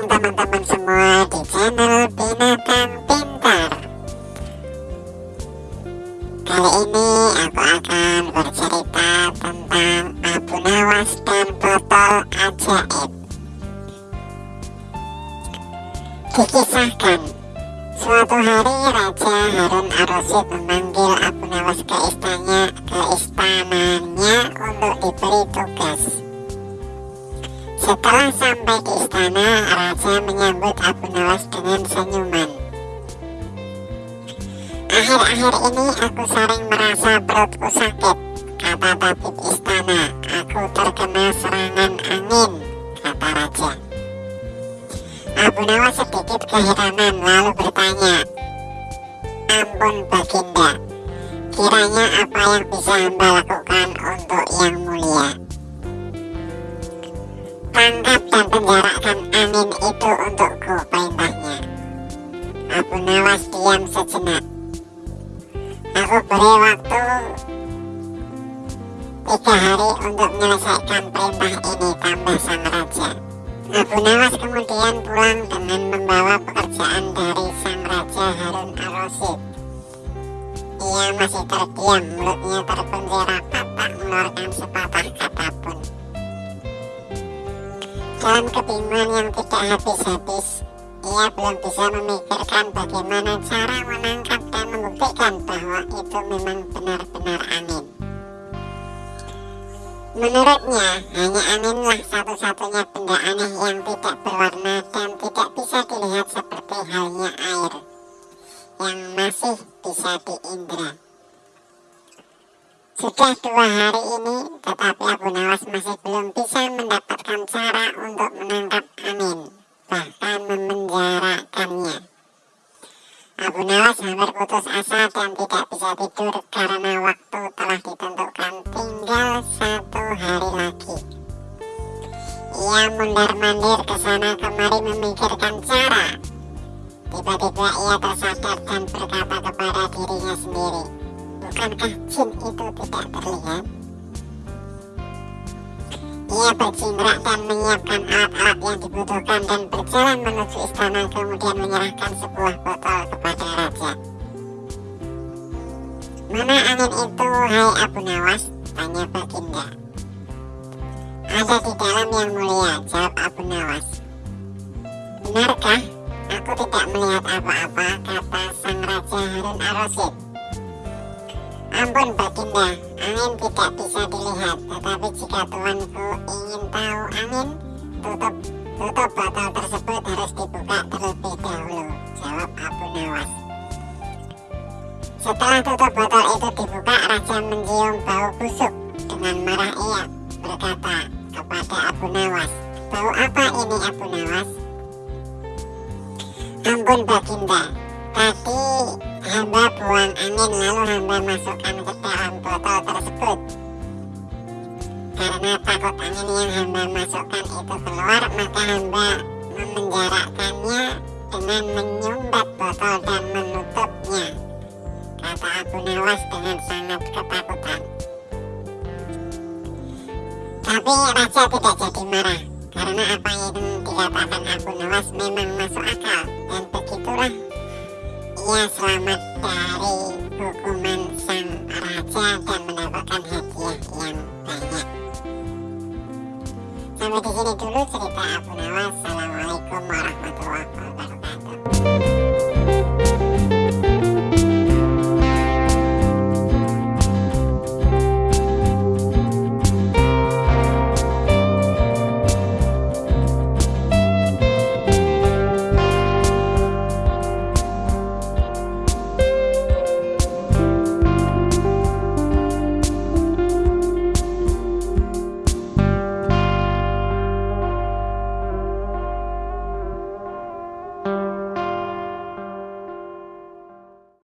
gabung teman-teman semua di channel Binatang Pintar. Kali ini aku akan bercerita tentang Abu Nawas dan botol ajaib. Dikisahkan Suatu hari Raja Harun Ar-Rasyid memanggil Abu Nawas ke istananya ke istananya untuk diberi tugas setelah sampai di istana, Raja menyambut Abu Nawas dengan senyuman. Akhir-akhir ini aku sering merasa perutku sakit, kata tabib istana. Aku terkena serangan angin, kata raja. Abu Nawas sedikit keheranan lalu bertanya, Ampun baginda, kiranya apa yang bisa hamba lakukan untuk yang mulia? Tangkap dan penjarakan angin itu untukku, perintahnya. Abu Nawas diam sejenak. Aku beri waktu tiga hari untuk menyelesaikan perintah ini, tambah sang raja. Abu Nawas kemudian pulang dengan membawa pekerjaan dari sang raja Harun Ar-Rasyid. Ia masih terdiam, mulutnya terkunci rapat, tak mengeluarkan sepatah kata pun. Dalam kebingungan yang tidak habis-habis, ia belum bisa memikirkan bagaimana cara menangkap dan membuktikan bahwa itu memang benar-benar angin. Menurutnya, hanya anginlah satu-satunya benda aneh yang tidak berwarna dan tidak bisa dilihat seperti halnya air, yang masih bisa diindra. Sudah dua hari ini, tetapi Abu Nawas masih belum bisa mendapatkan cara untuk menangkap angin, bahkan memenjarakannya. Abu Nawas hampir putus asa dan tidak bisa tidur karena waktu telah ditentukan tinggal satu hari lagi. Ia mundar-mandir ke sana kemari memikirkan cara. Tiba-tiba ia tersadar dan berkata kepada dirinya sendiri, Bukankah jin itu tidak terlihat? Ia berjingkrak dan menyiapkan alat-alat yang dibutuhkan dan berjalan menuju istana kemudian menyerahkan sebuah botol kepada raja. Mana angin itu, hai Abu Nawas? Tanya Baginda. Ada di dalam yang mulia, jawab Abu Nawas. Benarkah? Aku tidak melihat apa-apa, kata sang Raja Harun Ar-Rasyid. Ampun Baginda, angin tidak bisa dilihat, tetapi jika tuanku ingin tahu angin, tutup tutup botol tersebut harus dibuka terlebih dahulu, jawab Abu Nawas. Setelah tutup botol itu dibuka, Raja mencium bau busuk. Dengan marah ia berkata kepada Abu Nawas, Bau apa ini Abu Nawas? Ampun Baginda, tadi hamba buang angin lalu hamba masukkan ke dalam botol tersebut. Karena takut angin yang hamba masukkan itu keluar, maka hamba memenjarakannya dengan menyumbat botol dan menutupnya. Kata Abu Nawas dengan sangat ketakutan. Tapi Raja tidak jadi marah karena apa yang dikatakan Abu Nawas memang masuk akal dan begitulah Ya selamat dari hukuman sang raja dan mendapatkan hadiah yang banyak. Sampai di sini dulu cerita Abu Nawas.